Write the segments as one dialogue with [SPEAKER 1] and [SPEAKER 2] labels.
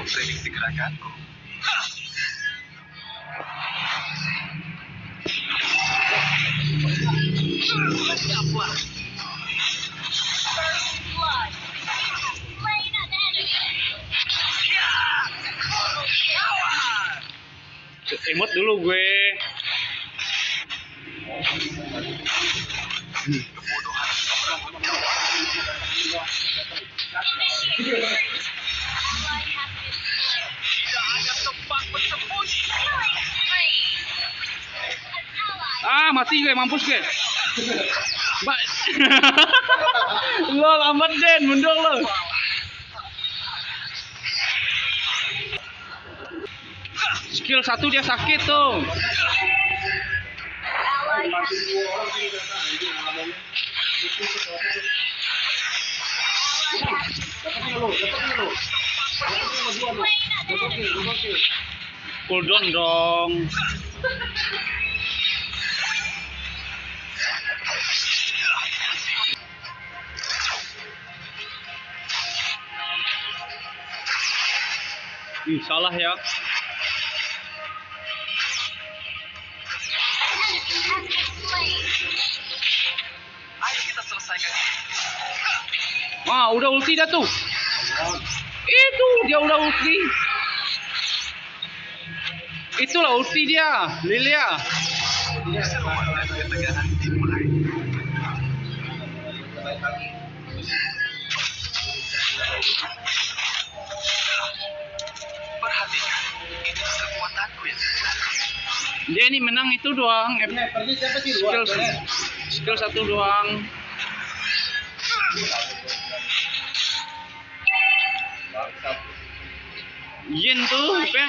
[SPEAKER 1] memprediksi gerakanku.
[SPEAKER 2] Enemy.
[SPEAKER 1] Ya.
[SPEAKER 3] Emot dulu gue.
[SPEAKER 1] Kebodohan.
[SPEAKER 3] Mati gue, mampus gue. Mbak. lo lambat Den, mundur lo. Skill satu dia sakit tuh.
[SPEAKER 2] enemy.
[SPEAKER 3] Cooldown dong. Salah ya.
[SPEAKER 1] Ayo kita selesaikan.
[SPEAKER 3] Wah, udah ulti dah tuh. Itu dia udah ulti. Itulah ulti dia, Lilia.
[SPEAKER 1] Keseruan dan
[SPEAKER 3] Dia ini menang itu doang. F- Skill, skill satu doang. Yin tuh, apa?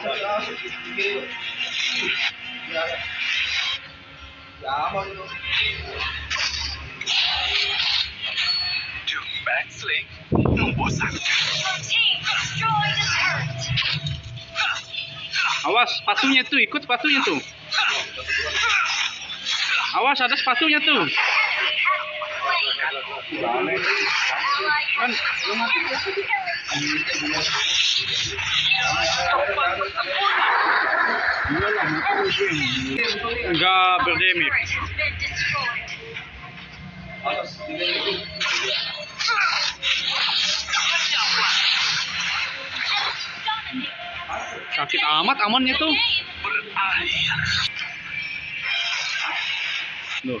[SPEAKER 2] has been
[SPEAKER 3] Awas, sepatunya tuh, ikut sepatunya tuh. Awas, ada sepatunya tuh. Kan, enggak.
[SPEAKER 2] Dominating.
[SPEAKER 3] Sakit amat amannya tuh.
[SPEAKER 1] Berakhir.
[SPEAKER 3] Loh,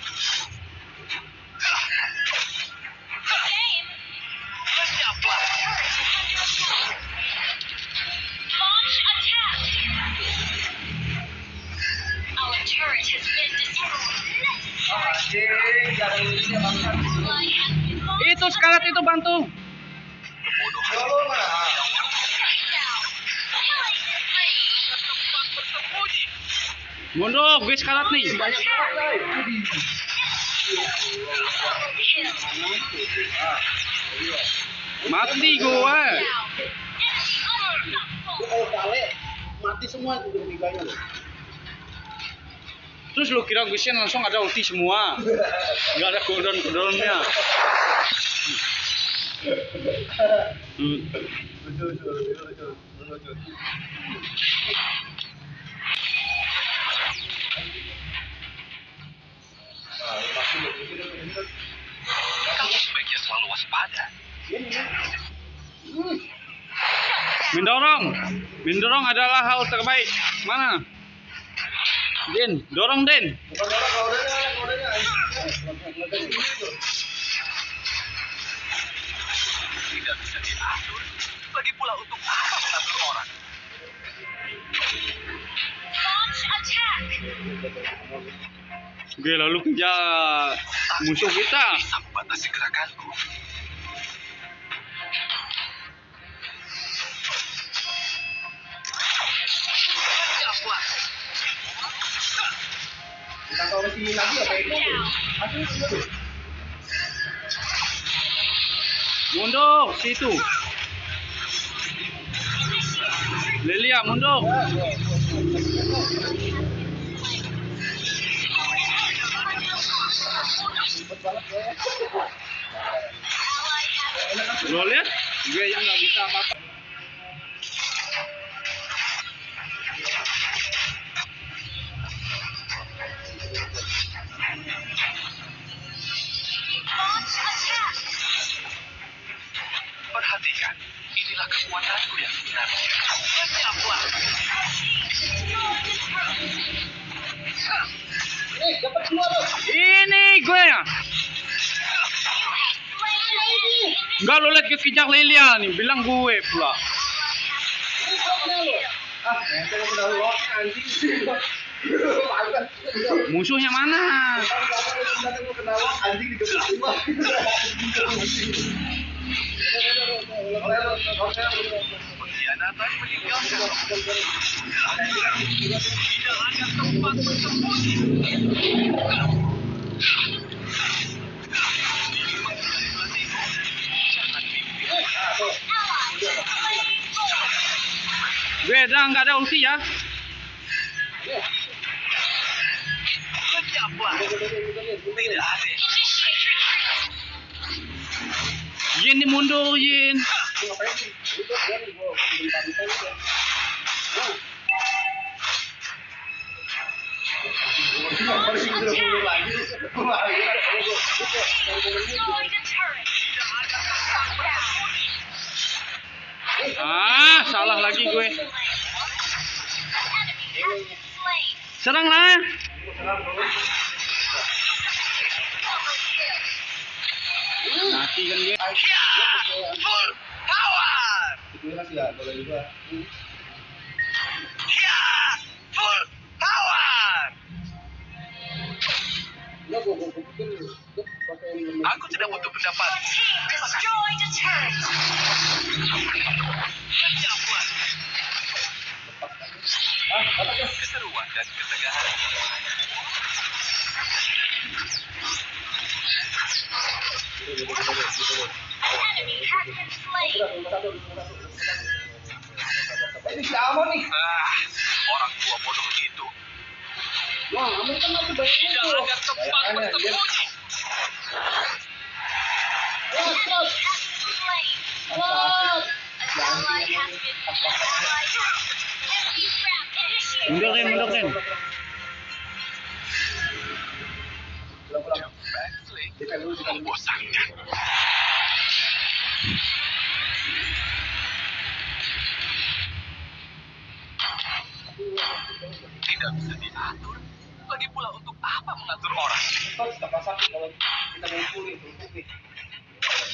[SPEAKER 3] Itu bantu. Mundur, gue sekarat nih. Mati
[SPEAKER 4] semua loh.
[SPEAKER 3] Terus lu kira gue langsung ada ulti semua. Nggak ada cooldown cooldownnya. Hmm.
[SPEAKER 1] Kamu sebaiknya selalu waspada.
[SPEAKER 3] Mendorong. Mendorong adalah hal terbaik. Mana? Din, dorong Din.
[SPEAKER 4] Bukan orang kodenya,
[SPEAKER 1] diatur. Lagi pula untuk apa mengatur orang?
[SPEAKER 2] Launch attack.
[SPEAKER 3] Oke, lalu kejar musuh kita.
[SPEAKER 1] Bisa membatasi gerakanku. Lenyaplah.
[SPEAKER 4] Kita lagi apa itu?
[SPEAKER 3] Mundur situ. Lilia mundur. Lo lihat, gue yang nggak bisa apa-apa. Ini gue ya. Enggak lo lihat kekejar Lilia nih, bilang gue pula. Musuhnya mana? Dah nggak ada ulti ya. Yin mundur. Ah, salah lagi gue. Serang lah. Mati kan gue.
[SPEAKER 1] Ya, full power.
[SPEAKER 4] ya,
[SPEAKER 1] Ya, full power. Aku tidak butuh pendapat.
[SPEAKER 2] Your team destroyed a turret.
[SPEAKER 1] Lenyaplah. Keseruan dan
[SPEAKER 2] has been slain.
[SPEAKER 4] Ini si Amon nih.
[SPEAKER 1] Ah, orang tua bodoh itu.
[SPEAKER 4] Wah, Amon kan masih banyak
[SPEAKER 1] Tidak ada tempat bersembunyi.
[SPEAKER 3] Mundur Rin, mundur
[SPEAKER 4] dulu.
[SPEAKER 1] membosankan. Tidak bisa diatur. Lagi pula untuk apa mengatur orang?
[SPEAKER 4] Kalau kita.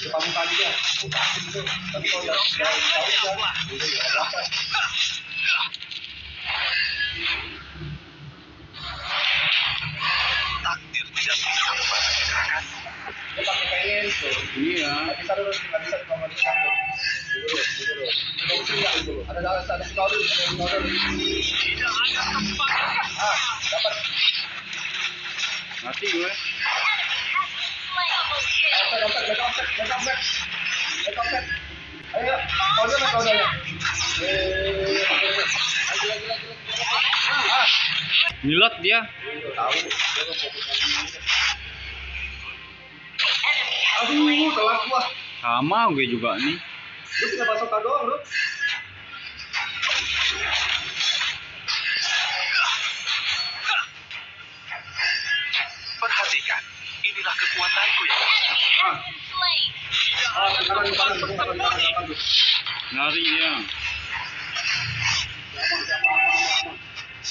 [SPEAKER 4] Depan muka dia, gitu. Tapi kalau?
[SPEAKER 1] Takdir tidak bisa membatasi
[SPEAKER 4] pakai pengen tuh.
[SPEAKER 3] Iya.
[SPEAKER 4] Nggak bisa dulu, nggak bisa cuma dulu. Dulu, dulu. Dulu, dulu, nggak dulu. Ada ada ada sekali.
[SPEAKER 1] Tidak ada tempat.
[SPEAKER 4] Ah, dapat.
[SPEAKER 3] Mati gue.
[SPEAKER 4] Ah.
[SPEAKER 3] Nyelot dia.
[SPEAKER 4] Tahu, dia fokus Aduh, telat gua.
[SPEAKER 3] Sama gue juga nih.
[SPEAKER 4] Lu tinggal basoka doang, lu.
[SPEAKER 1] Perhatikan, inilah kekuatanku tidak
[SPEAKER 4] Ah, sekarang.
[SPEAKER 3] Lari
[SPEAKER 4] aman, aman.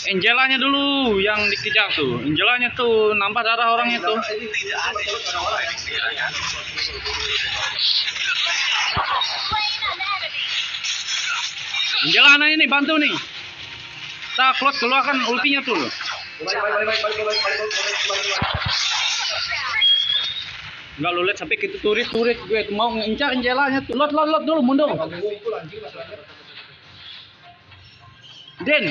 [SPEAKER 3] Angelanya dulu yang dikejar tuh. Angelanya tuh nambah darah orangnya tuh.
[SPEAKER 1] Tidak ada yang
[SPEAKER 3] Jalanan ini bantu nih. kita close keluarkan ultinya tuh. Enggak lu lihat sampai kita turis turis gue itu mau ngincar jalannya tuh. Lot lot lot dulu mundur. Den.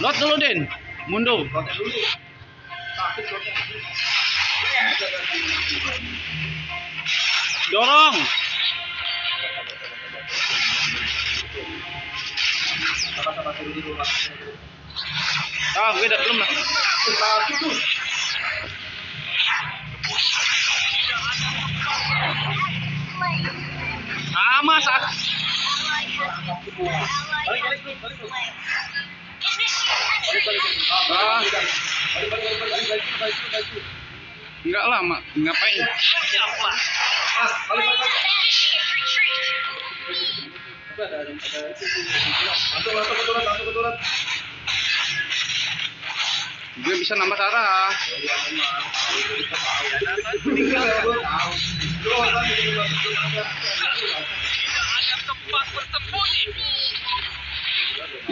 [SPEAKER 3] Lot dulu Den. Mundur dorong. Ah gue udah belum sama ah,
[SPEAKER 4] sak ah. ah.
[SPEAKER 3] Enggak lama ngapain? gue bisa nambah
[SPEAKER 1] arah.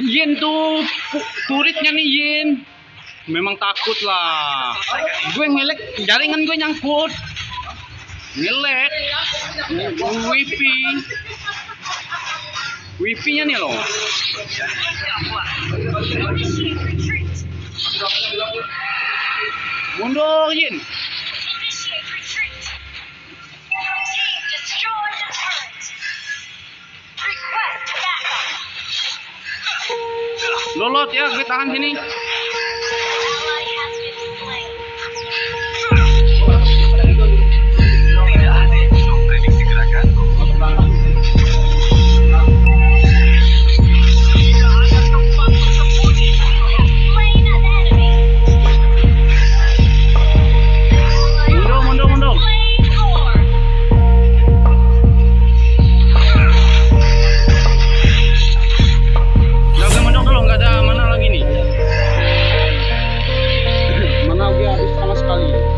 [SPEAKER 3] Yin tuh turitnya nih Yin. Memang takut lah. Gue ngelek jaringan gue nyangkut ngelek wifi. Wifi nya nih loh. Mundur
[SPEAKER 2] Jin.
[SPEAKER 3] Lolot ya, gue tahan sini. 张宇